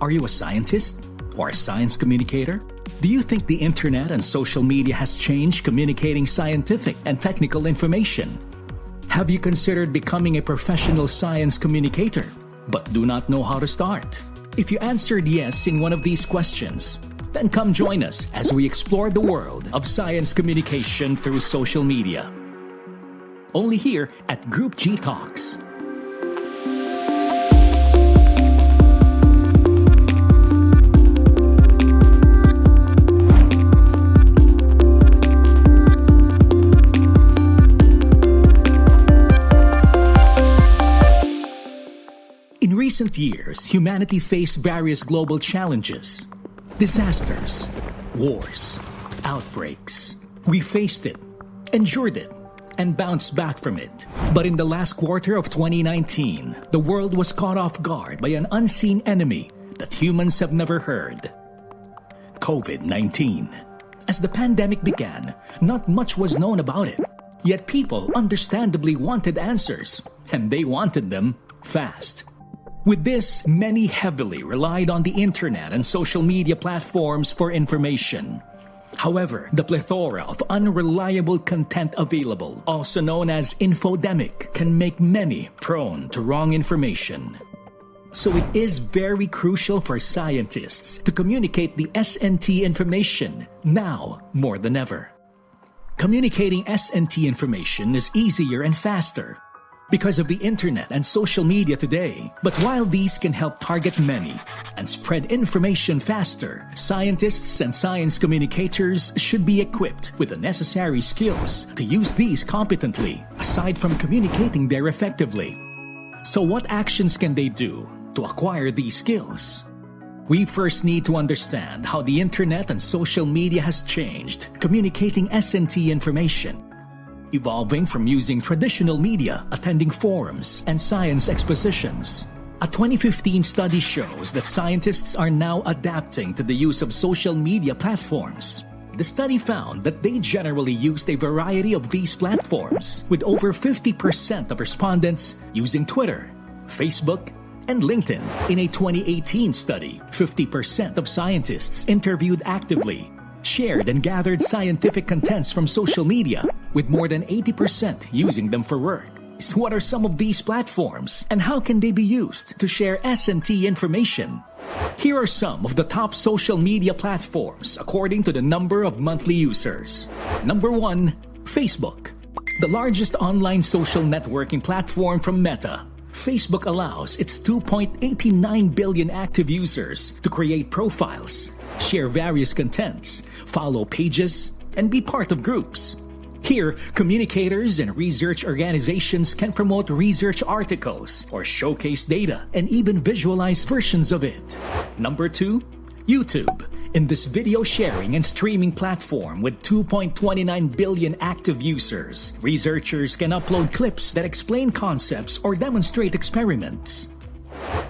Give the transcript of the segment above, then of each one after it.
Are you a scientist or a science communicator? Do you think the internet and social media has changed communicating scientific and technical information? Have you considered becoming a professional science communicator but do not know how to start? If you answered yes in one of these questions, then come join us as we explore the world of science communication through social media. Only here at Group G Talks. Recent years, humanity faced various global challenges disasters, wars, outbreaks. We faced it, endured it, and bounced back from it. But in the last quarter of 2019, the world was caught off guard by an unseen enemy that humans have never heard COVID 19. As the pandemic began, not much was known about it. Yet people understandably wanted answers, and they wanted them fast. With this, many heavily relied on the internet and social media platforms for information. However, the plethora of unreliable content available, also known as infodemic, can make many prone to wrong information. So it is very crucial for scientists to communicate the S&T information now more than ever. Communicating S&T information is easier and faster because of the internet and social media today. But while these can help target many and spread information faster, scientists and science communicators should be equipped with the necessary skills to use these competently, aside from communicating there effectively. So, what actions can they do to acquire these skills? We first need to understand how the internet and social media has changed communicating S&T information evolving from using traditional media, attending forums, and science expositions. A 2015 study shows that scientists are now adapting to the use of social media platforms. The study found that they generally used a variety of these platforms, with over 50% of respondents using Twitter, Facebook, and LinkedIn. In a 2018 study, 50% of scientists interviewed actively shared and gathered scientific contents from social media, with more than 80% using them for work. So what are some of these platforms, and how can they be used to share S&T information? Here are some of the top social media platforms according to the number of monthly users. Number 1, Facebook. The largest online social networking platform from Meta. Facebook allows its 2.89 billion active users to create profiles, share various contents, follow pages, and be part of groups. Here, communicators and research organizations can promote research articles or showcase data and even visualize versions of it. Number two, YouTube. In this video sharing and streaming platform with 2.29 billion active users, researchers can upload clips that explain concepts or demonstrate experiments.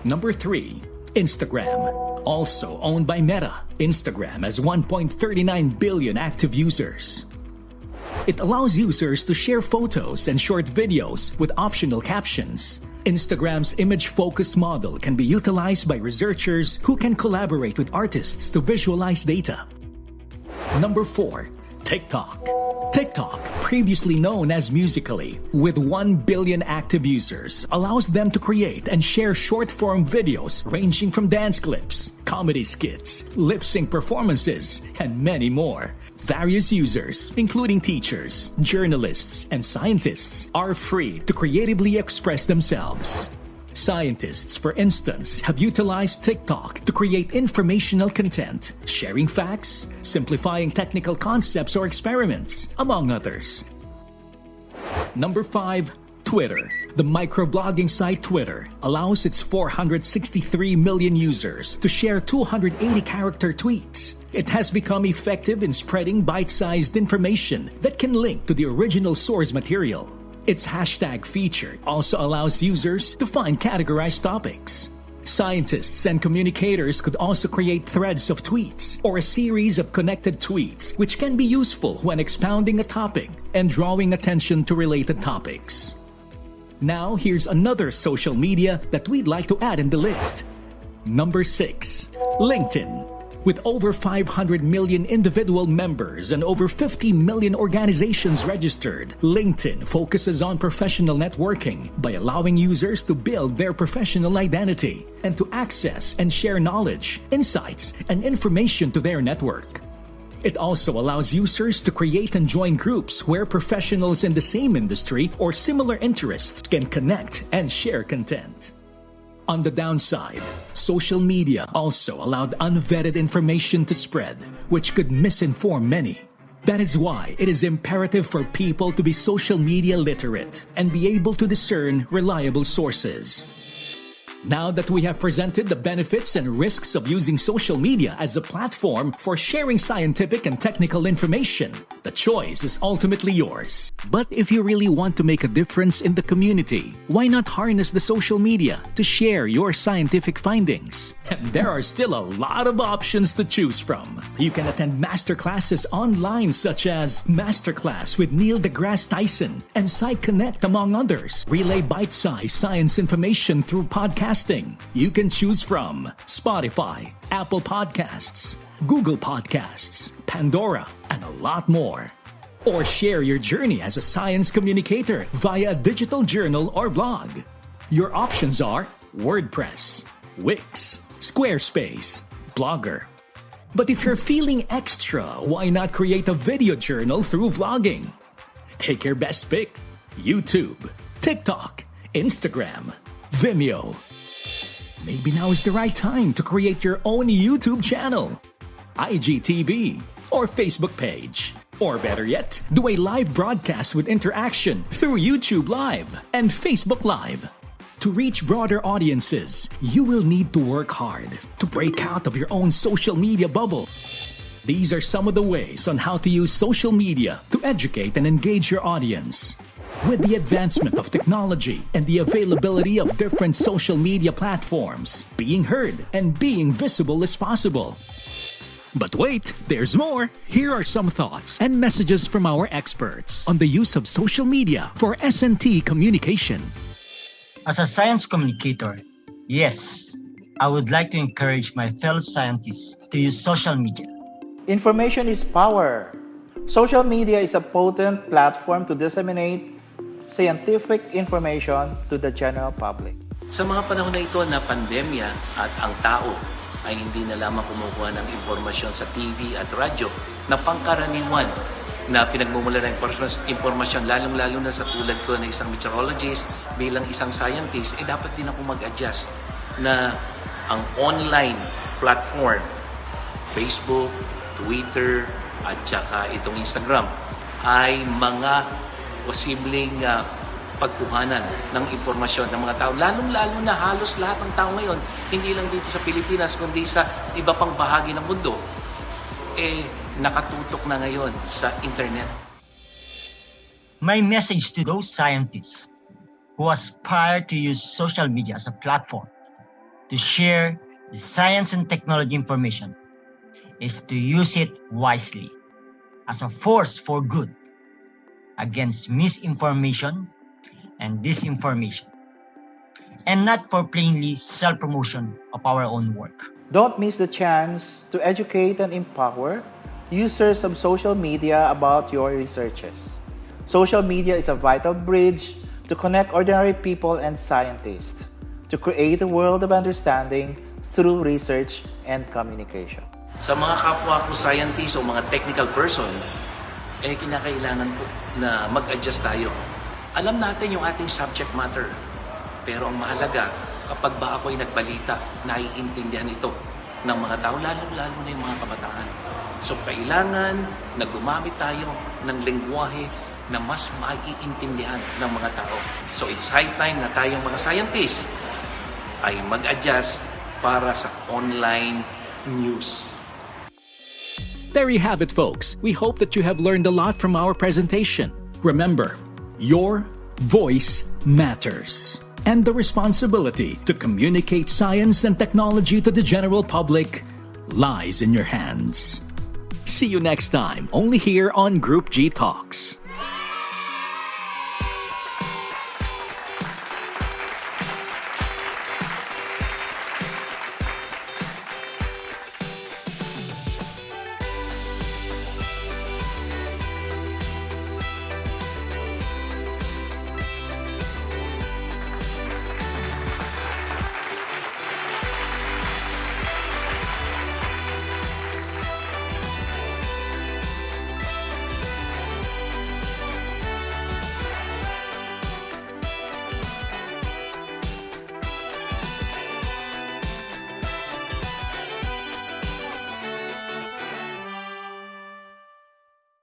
Number three, Instagram. Also owned by Meta, Instagram has 1.39 billion active users. It allows users to share photos and short videos with optional captions. Instagram's image focused model can be utilized by researchers who can collaborate with artists to visualize data. Number 4. TikTok. TikTok, previously known as Musical.ly, with 1 billion active users, allows them to create and share short form videos ranging from dance clips, comedy skits, lip sync performances, and many more. Various users, including teachers, journalists, and scientists, are free to creatively express themselves. Scientists, for instance, have utilized TikTok to create informational content, sharing facts, simplifying technical concepts or experiments, among others. Number 5. Twitter. The microblogging site Twitter allows its 463 million users to share 280 character tweets. It has become effective in spreading bite sized information that can link to the original source material. Its hashtag feature also allows users to find categorized topics. Scientists and communicators could also create threads of tweets or a series of connected tweets, which can be useful when expounding a topic and drawing attention to related topics. Now, here's another social media that we'd like to add in the list Number 6. LinkedIn. With over 500 million individual members and over 50 million organizations registered, LinkedIn focuses on professional networking by allowing users to build their professional identity and to access and share knowledge, insights, and information to their network. It also allows users to create and join groups where professionals in the same industry or similar interests can connect and share content. On the downside, social media also allowed unvetted information to spread, which could misinform many. That is why it is imperative for people to be social media literate and be able to discern reliable sources. Now that we have presented the benefits and risks of using social media as a platform for sharing scientific and technical information, the choice is ultimately yours. But if you really want to make a difference in the community, why not harness the social media to share your scientific findings? And there are still a lot of options to choose from. You can attend masterclasses online such as Masterclass with Neil deGrasse Tyson and PsyConnect among others. Relay bite-sized science information through podcasting. You can choose from Spotify, Apple Podcasts, Google Podcasts, Pandora, and a lot more. Or share your journey as a science communicator via a digital journal or blog. Your options are WordPress, Wix, Squarespace, Blogger. But if you're feeling extra, why not create a video journal through vlogging? Take your best pick YouTube, TikTok, Instagram, Vimeo. Maybe now is the right time to create your own YouTube channel, IGTV, or Facebook page. Or better yet, do a live broadcast with interaction through YouTube Live and Facebook Live. To reach broader audiences, you will need to work hard to break out of your own social media bubble. These are some of the ways on how to use social media to educate and engage your audience. With the advancement of technology and the availability of different social media platforms, being heard and being visible is possible. But wait, there's more. Here are some thoughts and messages from our experts on the use of social media for S&T communication. As a science communicator, yes, I would like to encourage my fellow scientists to use social media. Information is power. Social media is a potent platform to disseminate scientific information to the general public. Sa mga panahon na ito na pandemya at ang tao ay hindi na lamang kumukuha ng impormasyon sa TV at radyo na pangkaraniwan na pinagmumula ng impormasyon, lalong-lalo na sa tulad ko na isang meteorologist, bilang isang scientist, eh dapat din ako mag-adjust na ang online platform, Facebook, Twitter, at saka itong Instagram, ay mga posibleng uh, pagkuhanan ng impormasyon ng mga tao. Lalong-lalo na halos lahat ng tao ngayon, hindi lang dito sa Pilipinas, kundi sa iba pang bahagi ng mundo, eh nakatutok na ngayon sa internet. My message to those scientists who aspire to use social media as a platform to share the science and technology information is to use it wisely as a force for good against misinformation and disinformation, and not for plainly self promotion of our own work. Don't miss the chance to educate and empower users of social media about your researches. Social media is a vital bridge to connect ordinary people and scientists to create a world of understanding through research and communication. Sa mga kapwa ko scientists o mga technical person, eh kinakailangan po na mag-adjust tayo alam natin yung ating subject matter. Pero ang mahalaga, kapag ba ako'y nagbalita, naiintindihan ito ng mga tao, lalo-lalo na yung mga kabataan. So kailangan na gumamit tayo ng lengguwahe na mas maiintindihan ng mga tao. So it's high time na tayong mga scientists ay mag-adjust para sa online news. There you have it, folks. We hope that you have learned a lot from our presentation. Remember, your voice matters. And the responsibility to communicate science and technology to the general public lies in your hands. See you next time, only here on Group G Talks.